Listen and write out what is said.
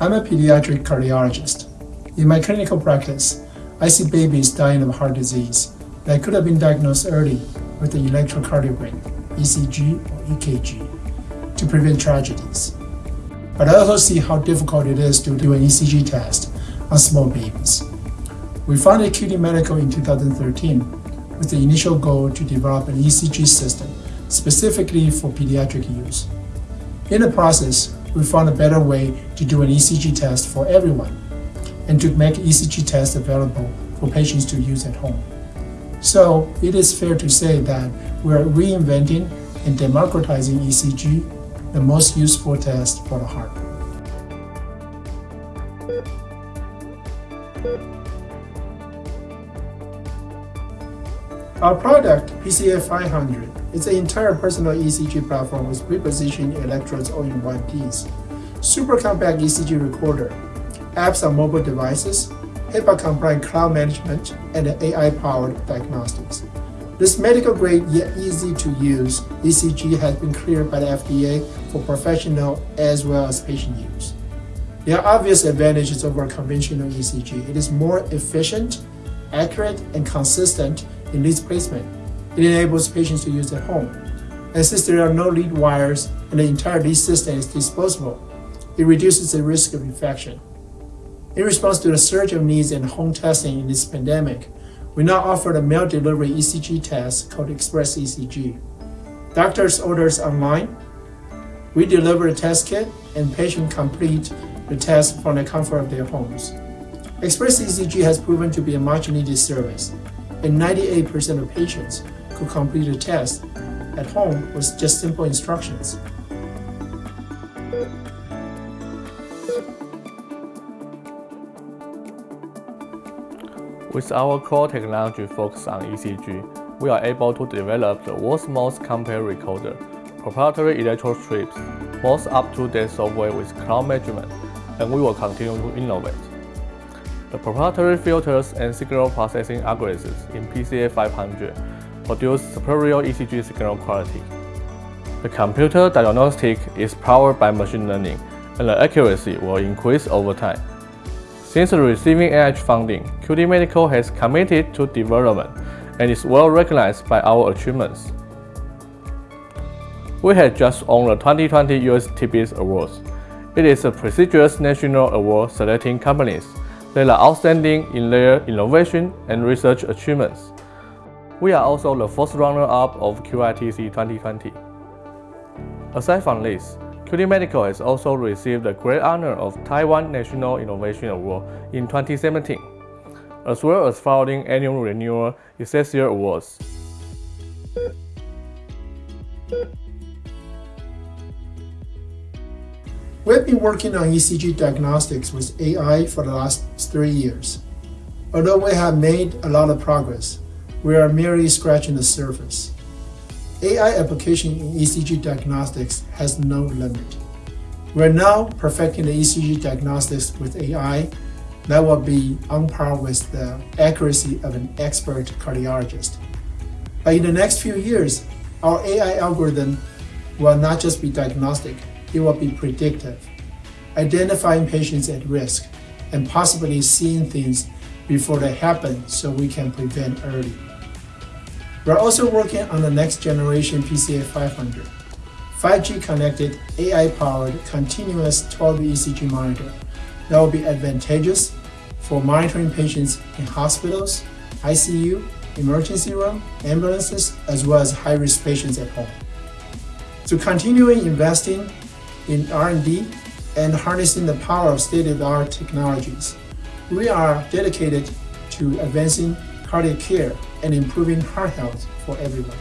I'm a pediatric cardiologist. In my clinical practice, I see babies dying of heart disease that could have been diagnosed early with the electrocardiogram, ECG or EKG, to prevent tragedies. But I also see how difficult it is to do an ECG test on small babies. We founded QT Medical in 2013 with the initial goal to develop an ECG system specifically for pediatric use. In the process, we found a better way to do an ECG test for everyone and to make ECG tests available for patients to use at home. So it is fair to say that we're reinventing and democratizing ECG, the most useful test for the heart. Our product, PCA 500, is an entire personal ECG platform with pre-positioned electrodes all in one piece, super compact ECG recorder, apps on mobile devices, HIPAA-compliant cloud management, and AI-powered diagnostics. This medical-grade yet easy-to-use ECG has been cleared by the FDA for professional as well as patient use. There are obvious advantages over conventional ECG. It is more efficient, accurate, and consistent in lead placement. It enables patients to use at home. And since there are no lead wires and the entire lead system is disposable, it reduces the risk of infection. In response to the surge of needs in home testing in this pandemic, we now offer a mail delivery ECG test called Express ECG. Doctors orders online, we deliver a test kit, and patients complete the test from the comfort of their homes. Express ECG has proven to be a much needed service and 98% of patients could complete the test at home with just simple instructions. With our core technology focused on ECG, we are able to develop the world's most compact recorder, proprietary electrode strips, most up-to-date software with cloud management, and we will continue to innovate. The proprietary filters and signal processing algorithms in PCA 500 produce superior ECG signal quality. The computer diagnostic is powered by machine learning, and the accuracy will increase over time. Since receiving NIH funding, QT Medical has committed to development and is well recognized by our achievements. We have just won the 2020 US Tibbetts Awards. It is a prestigious national award selecting companies they are outstanding in their innovation and research achievements. We are also the first runner-up of QITC 2020. Aside from this, QT Medical has also received the great honor of Taiwan National Innovation Award in 2017, as well as founding annual renewal Excelsior Awards. We've been working on ECG diagnostics with AI for the last three years. Although we have made a lot of progress, we are merely scratching the surface. AI application in ECG diagnostics has no limit. We're now perfecting the ECG diagnostics with AI that will be on par with the accuracy of an expert cardiologist. But in the next few years, our AI algorithm will not just be diagnostic, it will be predictive, identifying patients at risk and possibly seeing things before they happen so we can prevent early. We're also working on the next generation PCA 500, 5G connected, AI-powered, continuous 12 ECG monitor that will be advantageous for monitoring patients in hospitals, ICU, emergency room, ambulances, as well as high-risk patients at home. To continuing investing in R&D and harnessing the power of state-of-the-art technologies. We are dedicated to advancing cardiac care and improving heart health for everyone.